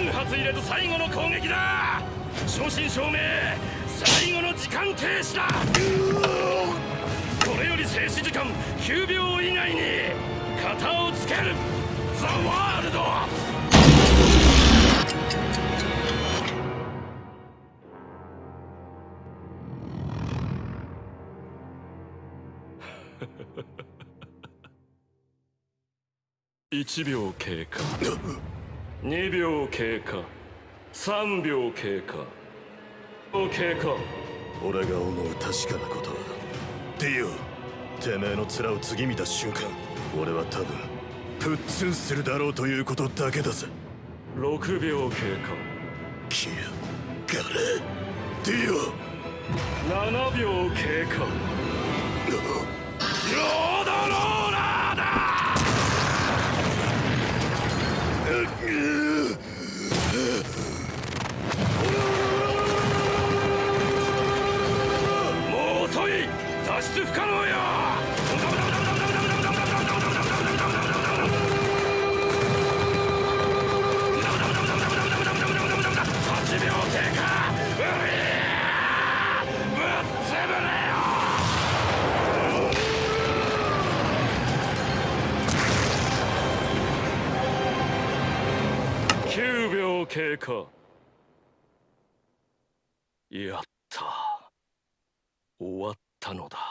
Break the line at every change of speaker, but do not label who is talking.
3発入れと最後の攻撃だ。正真正銘最後の時間停止だ。これより静止時間9秒以内に型をつける。ザ・ワールド。1秒経過。2秒経過。3秒経過。経過。
俺が思う確かなことはディオてめえの面を次見た瞬間俺は多分プッツンするだろうということだけだぜ。
6秒経過。
キアガレディオ。
7秒経過脱出不可能よ9秒経過やった。終わったのだ。